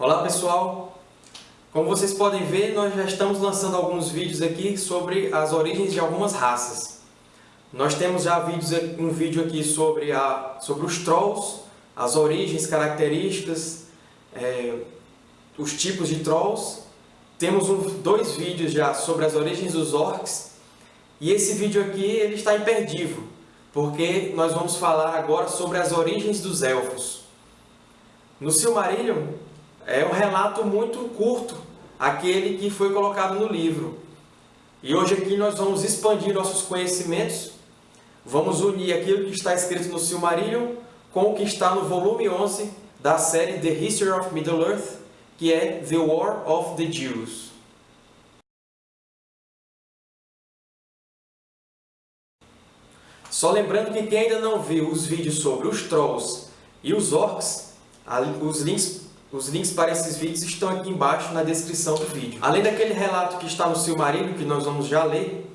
Olá pessoal! Como vocês podem ver, nós já estamos lançando alguns vídeos aqui sobre as origens de algumas raças. Nós temos já vídeos, um vídeo aqui sobre, a, sobre os Trolls, as origens, características, é, os tipos de Trolls. Temos um, dois vídeos já sobre as origens dos Orcs. E esse vídeo aqui ele está imperdível, porque nós vamos falar agora sobre as origens dos Elfos. No Silmarillion, é um relato muito curto, aquele que foi colocado no livro. E hoje aqui nós vamos expandir nossos conhecimentos, vamos unir aquilo que está escrito no Silmarillion com o que está no volume 11 da série The History of Middle-earth, que é The War of the Jews. Só lembrando que quem ainda não viu os vídeos sobre os Trolls e os Orcs, os links, os links para esses vídeos estão aqui embaixo na descrição do vídeo. Além daquele relato que está no Silmarillion, que nós vamos já ler,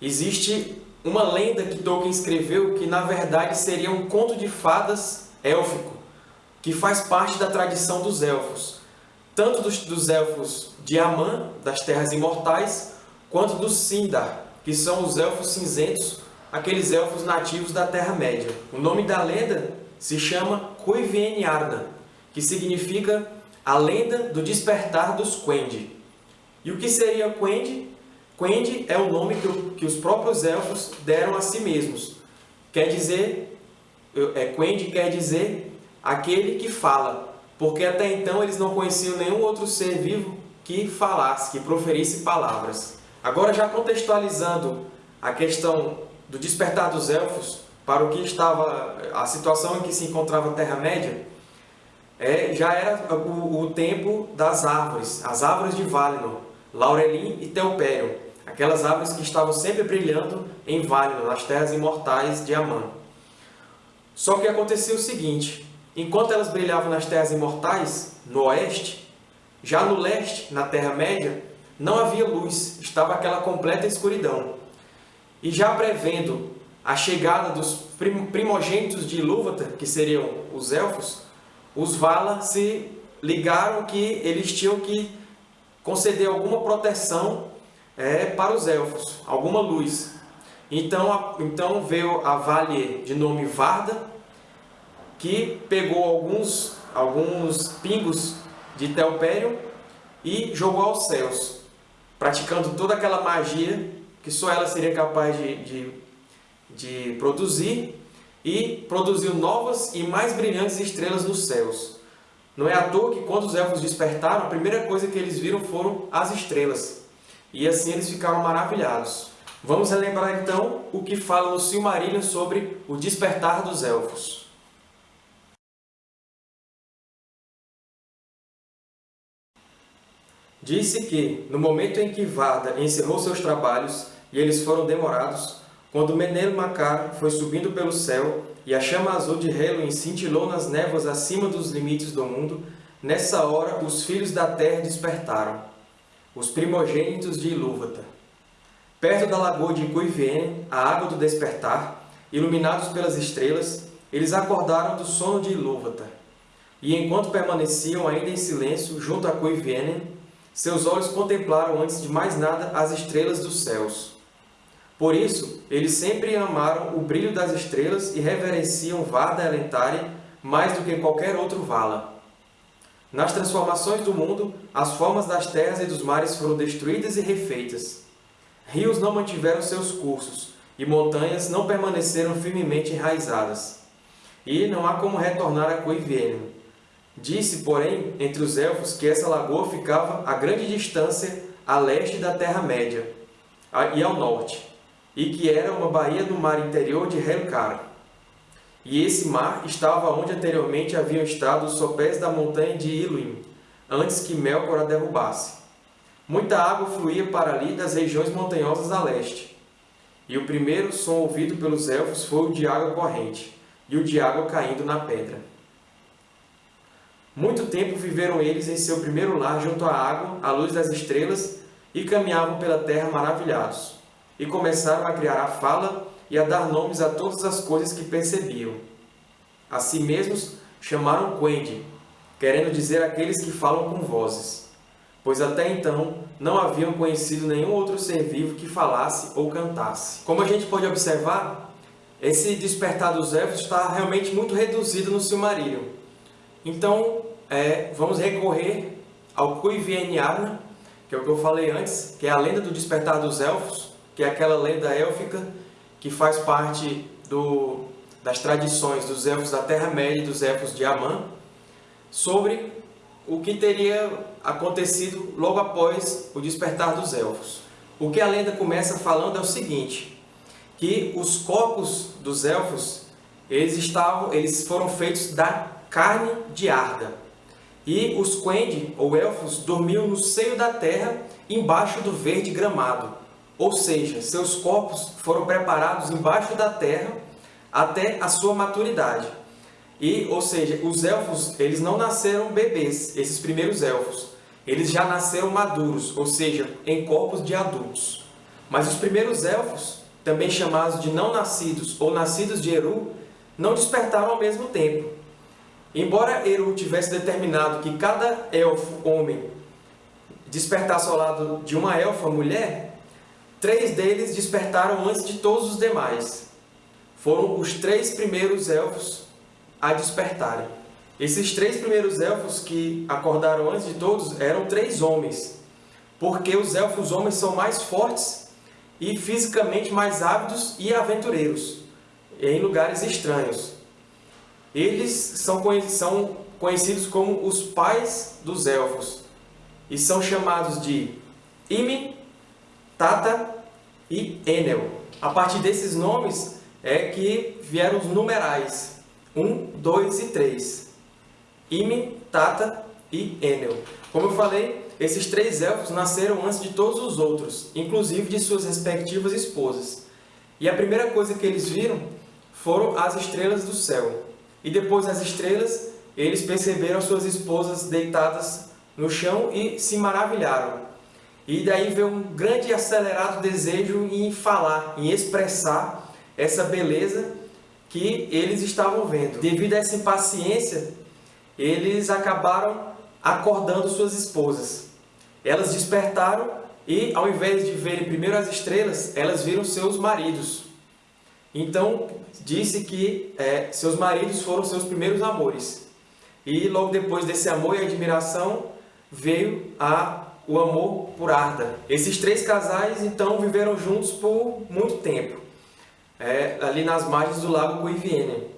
existe uma lenda que Tolkien escreveu que, na verdade, seria um conto de fadas élfico, que faz parte da tradição dos elfos, tanto dos, dos elfos de Aman, das Terras Imortais, quanto dos Sindar, que são os elfos cinzentos, aqueles elfos nativos da Terra-média. O nome da lenda se chama Kuivien Arda, que significa a lenda do despertar dos Quendi. E o que seria Quendi? Quendi é o nome que, que os próprios elfos deram a si mesmos. Quer dizer, é, Quendi quer dizer aquele que fala, porque até então eles não conheciam nenhum outro ser vivo que falasse, que proferisse palavras. Agora, já contextualizando a questão do despertar dos elfos, para o que estava a situação em que se encontrava a Terra-média, é, já era o, o, tempo das árvores, as árvores de Valinor, Laurelin e Telperion, aquelas árvores que estavam sempre brilhando em Valinor, nas terras imortais de Aman. Só que acontecia o seguinte, enquanto elas brilhavam nas terras imortais, no oeste, já no leste, na Terra-média, não havia luz, estava aquela completa escuridão. E já prevendo a chegada dos primogênitos de Ilúvatar, que seriam os Elfos, os Vala se ligaram que eles tinham que conceder alguma proteção é, para os Elfos, alguma luz. Então, a, então veio a Valier de nome Varda, que pegou alguns, alguns pingos de Telperion e jogou aos céus, praticando toda aquela magia que só ela seria capaz de, de de produzir e produziu novas e mais brilhantes estrelas nos céus. Não é à toa que quando os elfos despertaram, a primeira coisa que eles viram foram as estrelas. E assim eles ficaram maravilhados. Vamos relembrar então o que fala no Silmarillion sobre o despertar dos elfos. Disse que, no momento em que Varda encerrou seus trabalhos e eles foram demorados, quando Menelo Macar foi subindo pelo céu e a chama azul de Helluin cintilou nas névoas acima dos limites do mundo, nessa hora os filhos da terra despertaram, os primogênitos de Ilúvatar. Perto da lagoa de Cuivien, a água do despertar, iluminados pelas estrelas, eles acordaram do sono de Ilúvatar. E enquanto permaneciam ainda em silêncio junto a Cuivien, seus olhos contemplaram antes de mais nada as estrelas dos céus. Por isso, eles sempre amaram o brilho das estrelas e reverenciam Varda Elentari mais do que qualquer outro Vala. Nas transformações do mundo, as formas das terras e dos mares foram destruídas e refeitas. Rios não mantiveram seus cursos, e montanhas não permaneceram firmemente enraizadas. E não há como retornar a Coivienum. Disse, porém, entre os elfos que essa lagoa ficava a grande distância a leste da Terra-média e ao norte, e que era uma baía no mar interior de Helcar. E esse mar estava onde anteriormente haviam estado os sopés da montanha de Iluim, antes que Melkor a derrubasse. Muita água fluía para ali das regiões montanhosas a leste. E o primeiro som ouvido pelos elfos foi o de água corrente, e o de água caindo na pedra. Muito tempo viveram eles em seu primeiro lar junto à água, à luz das estrelas, e caminhavam pela terra maravilhados e começaram a criar a fala e a dar nomes a todas as coisas que percebiam. A si mesmos chamaram Quendi, querendo dizer aqueles que falam com vozes, pois até então não haviam conhecido nenhum outro ser vivo que falasse ou cantasse. Como a gente pode observar, esse despertar dos elfos está realmente muito reduzido no Silmarillion. Então, é, vamos recorrer ao Cuivieniarna, que é o que eu falei antes, que é a lenda do despertar dos elfos, que é aquela lenda élfica que faz parte do, das tradições dos elfos da Terra-média e dos elfos de Amã, sobre o que teria acontecido logo após o despertar dos elfos. O que a lenda começa falando é o seguinte, que os corpos dos elfos, eles, estavam, eles foram feitos da carne de Arda. E os Quendi, ou elfos, dormiam no seio da terra, embaixo do verde gramado. Ou seja, seus corpos foram preparados embaixo da terra até a sua maturidade. E, ou seja, os elfos, eles não nasceram bebês, esses primeiros elfos. Eles já nasceram maduros, ou seja, em corpos de adultos. Mas os primeiros elfos, também chamados de não nascidos ou nascidos de Eru, não despertaram ao mesmo tempo. Embora Eru tivesse determinado que cada elfo homem despertasse ao lado de uma elfa mulher, três deles despertaram antes de todos os demais. Foram os três primeiros elfos a despertarem. Esses três primeiros elfos que acordaram antes de todos eram três homens, porque os elfos homens são mais fortes e fisicamente mais ávidos e aventureiros em lugares estranhos. Eles são conhecidos como os pais dos elfos e são chamados de Imi, Tata e Enel. A partir desses nomes é que vieram os numerais 1, 2 e 3. Imi, Tata e Enel. Como eu falei, esses três elfos nasceram antes de todos os outros, inclusive de suas respectivas esposas. E a primeira coisa que eles viram foram as estrelas do céu. E depois das estrelas, eles perceberam suas esposas deitadas no chão e se maravilharam. E daí veio um grande e acelerado desejo em falar, em expressar essa beleza que eles estavam vendo. Devido a essa impaciência, eles acabaram acordando suas esposas. Elas despertaram e, ao invés de verem primeiro as estrelas, elas viram seus maridos. Então, disse que é, seus maridos foram seus primeiros amores. E logo depois desse amor e admiração, veio a, o amor por Arda. Esses três casais, então, viveram juntos por muito tempo é, ali nas margens do lago Guiviene.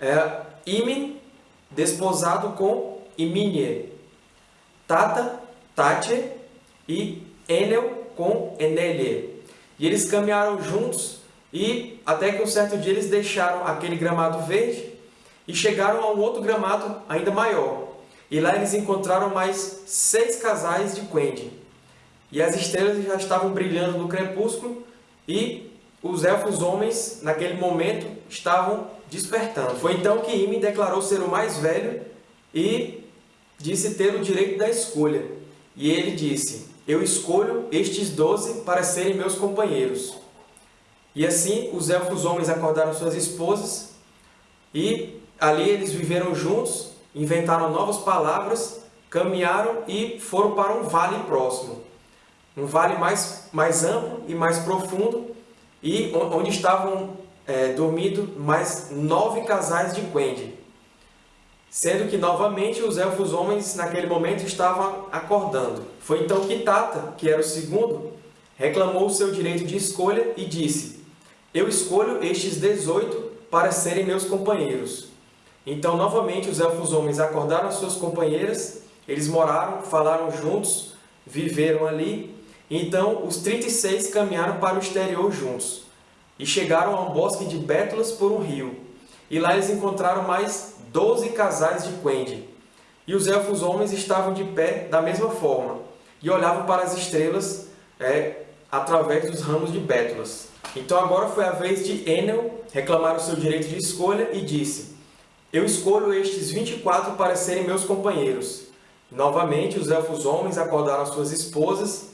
É, Imen, desposado com Iminie. Tata, Tache e Enel com Enelie. E eles caminharam juntos e até que um certo dia eles deixaram aquele gramado verde e chegaram a um outro gramado ainda maior. E lá eles encontraram mais seis casais de Quendi. E as estrelas já estavam brilhando no crepúsculo e os elfos homens, naquele momento, estavam despertando. Foi então que Ime declarou ser o mais velho e disse ter o direito da escolha. E ele disse, eu escolho estes doze para serem meus companheiros. E assim os elfos homens acordaram suas esposas e ali eles viveram juntos, inventaram novas palavras, caminharam e foram para um vale próximo. Um vale mais, mais amplo e mais profundo, e onde estavam é, dormindo mais nove casais de Quendi, sendo que novamente os elfos homens naquele momento estavam acordando. Foi então que Tata, que era o segundo, reclamou o seu direito de escolha e disse, eu escolho estes 18 para serem meus companheiros. Então, novamente, os elfos homens acordaram suas companheiras, eles moraram, falaram juntos, viveram ali então os 36 caminharam para o exterior juntos e chegaram a um bosque de bétulas por um rio. E lá eles encontraram mais 12 casais de Quendi. E os elfos homens estavam de pé da mesma forma e olhavam para as estrelas é, através dos ramos de bétulas. Então agora foi a vez de Enel reclamar o seu direito de escolha e disse Eu escolho estes 24 para serem meus companheiros. Novamente os elfos homens acordaram suas esposas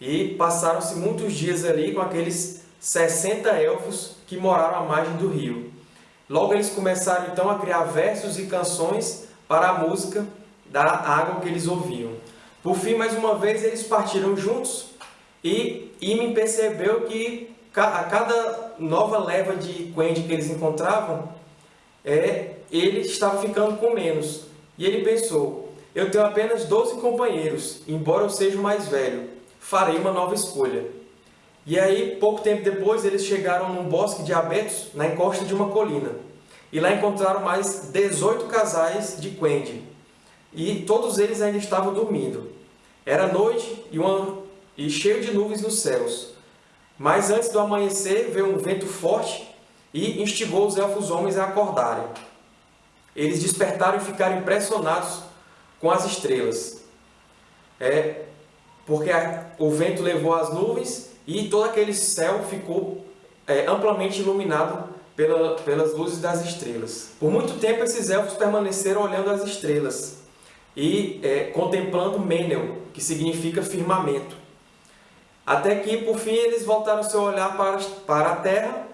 e passaram-se muitos dias ali com aqueles 60 elfos que moraram à margem do rio. Logo eles começaram então a criar versos e canções para a música da água que eles ouviam. Por fim, mais uma vez, eles partiram juntos e Imin percebeu que a cada nova leva de Quendi que eles encontravam, é, ele estava ficando com menos. E ele pensou, eu tenho apenas 12 companheiros, embora eu seja o mais velho, farei uma nova escolha. E aí, pouco tempo depois, eles chegaram num bosque de abetos, na encosta de uma colina. E lá encontraram mais 18 casais de Quendi. E todos eles ainda estavam dormindo. Era noite e, uma, e cheio de nuvens nos céus. Mas antes do amanhecer, veio um vento forte e instigou os elfos homens a acordarem. Eles despertaram e ficaram impressionados com as estrelas. É, porque a, o vento levou as nuvens e todo aquele céu ficou é, amplamente iluminado pela, pelas luzes das estrelas. Por muito tempo esses elfos permaneceram olhando as estrelas e é, contemplando Menel, que significa firmamento. Até que, por fim, eles voltaram seu olhar para, para a terra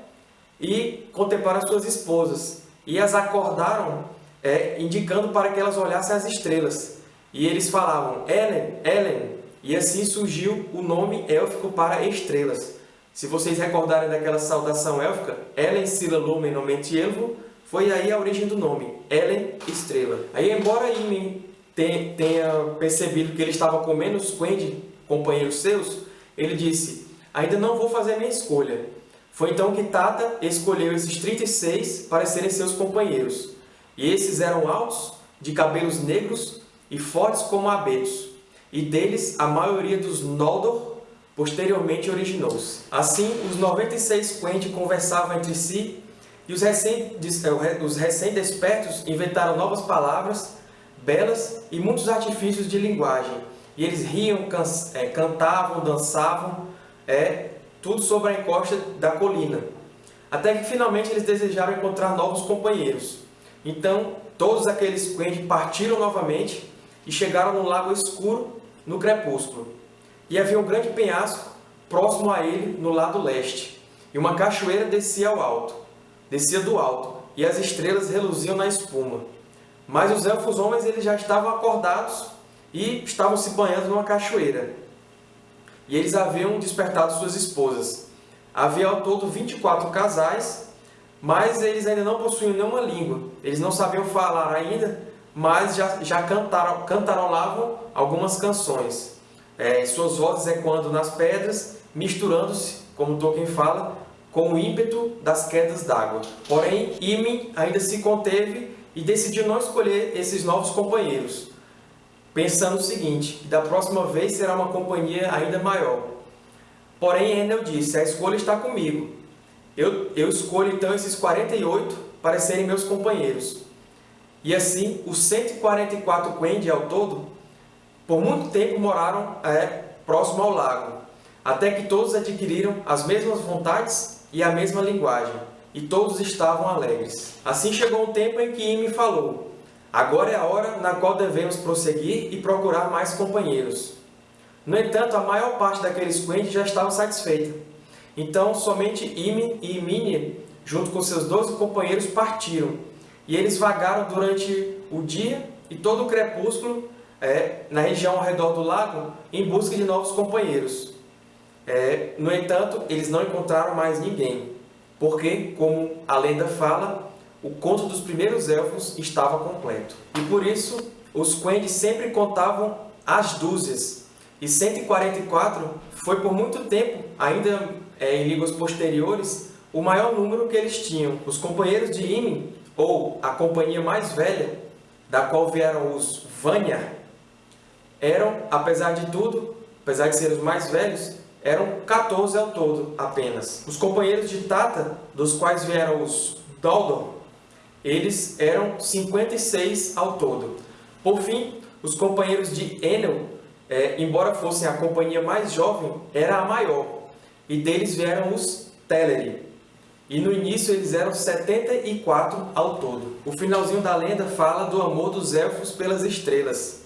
e contemplaram as suas esposas. E as acordaram, é, indicando para que elas olhassem as estrelas. E eles falavam, Ellen, Ellen, e assim surgiu o nome élfico para estrelas. Se vocês recordarem daquela saudação élfica, Ellen Sila Lumen Nomenti Elvo, foi aí a origem do nome, Ellen Estrela. Aí, embora Imen tenha percebido que ele estava com menos Quendi, companheiros seus, ele disse, ainda não vou fazer minha escolha. Foi então que Tata escolheu esses 36 para serem seus companheiros. E esses eram altos, de cabelos negros e fortes como abetos e deles a maioria dos Noldor posteriormente originou-se. Assim, os 96 Quendi conversavam entre si e os recém-despertos recém inventaram novas palavras, belas e muitos artifícios de linguagem. E eles riam, can é, cantavam, dançavam, é, tudo sobre a encosta da colina. Até que finalmente eles desejaram encontrar novos companheiros. Então, todos aqueles Quendi partiram novamente e chegaram no lago escuro no crepúsculo. E havia um grande penhasco próximo a ele no lado leste, e uma cachoeira descia ao alto, descia do alto, e as estrelas reluziam na espuma. Mas os elfos homens eles já estavam acordados e estavam se banhando numa cachoeira. E eles haviam despertado suas esposas. Havia ao todo 24 casais, mas eles ainda não possuíam nenhuma língua. Eles não sabiam falar ainda, mas já, já cantaram, cantarolavam algumas canções. É, suas vozes ecoando nas pedras, misturando-se, como Tolkien fala, com o ímpeto das quedas d'água. Porém, Imin ainda se conteve e decidiu não escolher esses novos companheiros, pensando o seguinte, da próxima vez será uma companhia ainda maior. Porém, Enel disse, a escolha está comigo. Eu, eu escolho então esses 48 para serem meus companheiros. E assim, os 144 Quendi ao todo, por muito tempo moraram é, próximo ao lago, até que todos adquiriram as mesmas vontades e a mesma linguagem, e todos estavam alegres. Assim chegou um tempo em que Ime falou, agora é a hora na qual devemos prosseguir e procurar mais companheiros. No entanto, a maior parte daqueles Quendi já estavam satisfeitos. Então, somente Ime e Imine, junto com seus doze companheiros, partiram, e eles vagaram durante o dia e todo o crepúsculo é, na região ao redor do lago em busca de novos companheiros. É, no entanto, eles não encontraram mais ninguém, porque, como a lenda fala, o conto dos primeiros elfos estava completo. E por isso, os Quendi sempre contavam as dúzias, e 144 foi por muito tempo, ainda é, em línguas posteriores, o maior número que eles tinham. Os companheiros de Imin ou a companhia mais velha, da qual vieram os Vanyar, eram, apesar de tudo, apesar de serem os mais velhos, eram 14 ao todo apenas. Os companheiros de Tata, dos quais vieram os Doldor, eles eram 56 ao todo. Por fim, os companheiros de Enel, é, embora fossem a companhia mais jovem, era a maior, e deles vieram os Teleri, e no início eles eram 74 ao todo. O finalzinho da lenda fala do amor dos elfos pelas estrelas.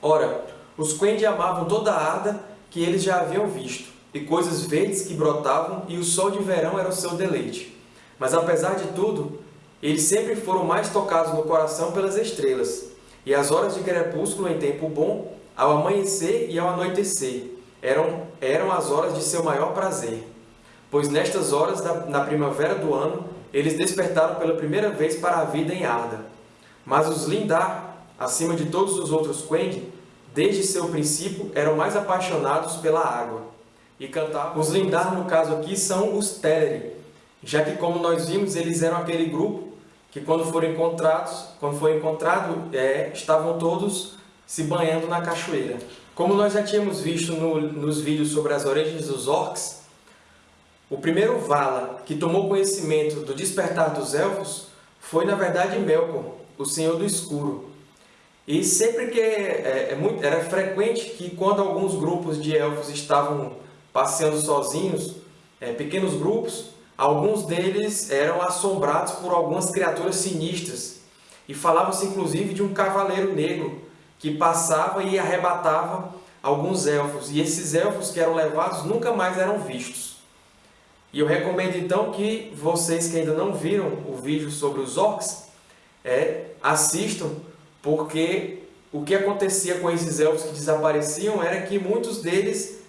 Ora, os Quendi amavam toda a Arda que eles já haviam visto, e coisas verdes que brotavam, e o sol de verão era o seu deleite. Mas apesar de tudo, eles sempre foram mais tocados no coração pelas estrelas, e as horas de crepúsculo em tempo bom, ao amanhecer e ao anoitecer, eram, eram as horas de seu maior prazer. Pois nestas horas, da, na primavera do ano, eles despertaram pela primeira vez para a vida em Arda. Mas os Lindar, acima de todos os outros Quendi, desde seu princípio, eram mais apaixonados pela água. E cantavam. Os Lindar, no caso aqui, são os Teleri, já que, como nós vimos, eles eram aquele grupo que, quando foram encontrados, quando foi encontrado, é, estavam todos se banhando na cachoeira. Como nós já tínhamos visto no, nos vídeos sobre as origens dos orcs, o primeiro Vala que tomou conhecimento do despertar dos Elfos foi, na verdade, Melkor, o Senhor do Escuro. E sempre que é, é muito, era frequente que quando alguns grupos de Elfos estavam passeando sozinhos, é, pequenos grupos, alguns deles eram assombrados por algumas criaturas sinistras. E falava-se inclusive de um cavaleiro negro que passava e arrebatava alguns elfos. E esses elfos que eram levados nunca mais eram vistos. E eu recomendo então que vocês que ainda não viram o vídeo sobre os orcs, é, assistam, porque o que acontecia com esses elfos que desapareciam era que muitos deles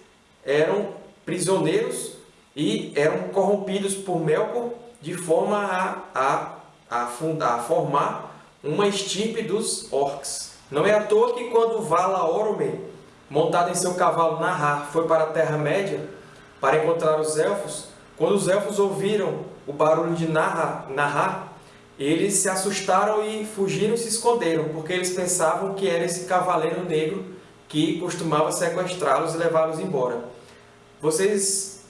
eram prisioneiros e eram corrompidos por Melkor de forma a, a, a, fundar, a formar uma estirpe dos orcs. Não é à toa que quando Vala Orome, montado em seu cavalo Nahar, foi para a Terra-média para encontrar os elfos, quando os elfos ouviram o barulho de Nahar, Nahar, eles se assustaram e fugiram e se esconderam, porque eles pensavam que era esse cavaleiro negro que costumava sequestrá-los e levá-los embora. Vocês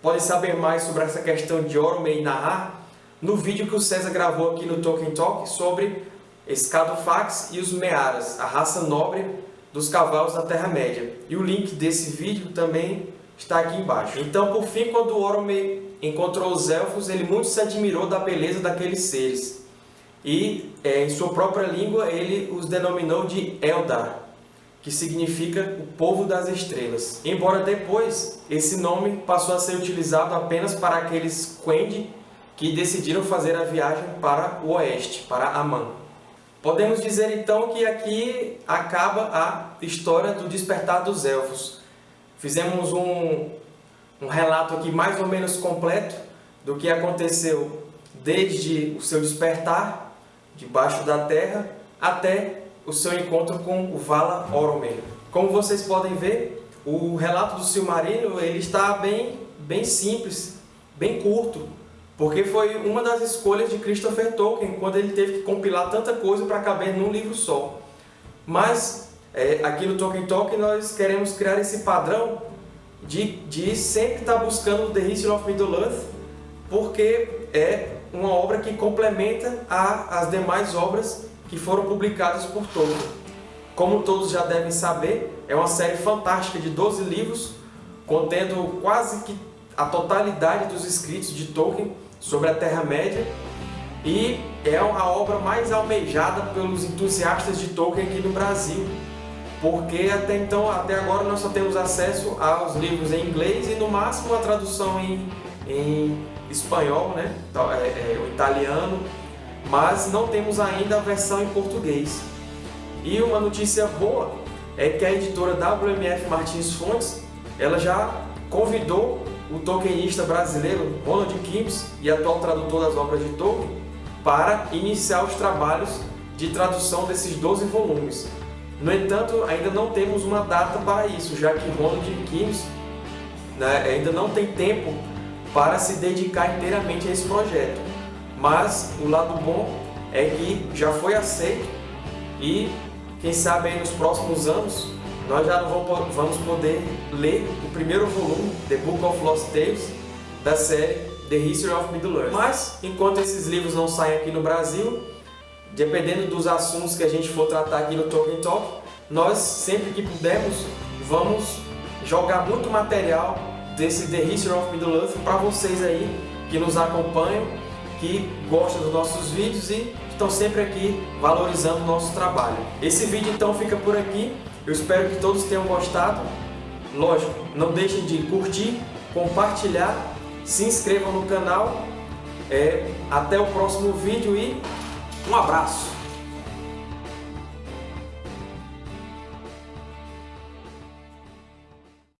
podem saber mais sobre essa questão de Orome e Nahar no vídeo que o César gravou aqui no Tolkien Talk sobre Escadofax e os Mearas, a raça nobre dos cavalos da Terra-média. E o link desse vídeo também está aqui embaixo. Então, por fim, quando Orome encontrou os Elfos, ele muito se admirou da beleza daqueles seres. E, é, em sua própria língua, ele os denominou de Eldar, que significa o povo das estrelas. Embora depois, esse nome passou a ser utilizado apenas para aqueles Quendi que decidiram fazer a viagem para o oeste, para Aman. Podemos dizer então que aqui acaba a história do despertar dos Elfos. Fizemos um, um relato aqui mais ou menos completo do que aconteceu desde o seu despertar debaixo da terra até o seu encontro com o Vala Oromel. Como vocês podem ver, o relato do Silmarillion ele está bem, bem simples, bem curto, porque foi uma das escolhas de Christopher Tolkien quando ele teve que compilar tanta coisa para caber num livro só. Mas é, aqui no Tolkien Talk nós queremos criar esse padrão de, de sempre estar tá buscando The History of Middle-earth, porque é uma obra que complementa a, as demais obras que foram publicadas por Tolkien. Como todos já devem saber, é uma série fantástica de 12 livros, contendo quase que a totalidade dos escritos de Tolkien sobre a Terra-média e é a obra mais almejada pelos entusiastas de Tolkien aqui no Brasil porque até então, até agora nós só temos acesso aos livros em inglês e no máximo a tradução em, em espanhol, né? É, é, o italiano, mas não temos ainda a versão em português. E uma notícia boa é que a editora WMF Martins Fontes, ela já convidou o tolkienista brasileiro Ronald Kims e atual tradutor das obras de Tolkien para iniciar os trabalhos de tradução desses 12 volumes. No entanto, ainda não temos uma data para isso, já que Ronald Keynes né, ainda não tem tempo para se dedicar inteiramente a esse projeto. Mas o lado bom é que já foi aceito e quem sabe aí nos próximos anos nós já vamos poder ler o primeiro volume, The Book of Lost Tales, da série The History of Middle-earth. Mas, enquanto esses livros não saem aqui no Brasil, dependendo dos assuntos que a gente for tratar aqui no Tolkien Talk, nós, sempre que pudermos, vamos jogar muito material desse The History of Middle-earth para vocês aí que nos acompanham, que gostam dos nossos vídeos e estão sempre aqui valorizando o nosso trabalho. Esse vídeo então fica por aqui, eu espero que todos tenham gostado. Lógico, não deixem de curtir, compartilhar, se inscrevam no canal É, até o próximo vídeo e um abraço!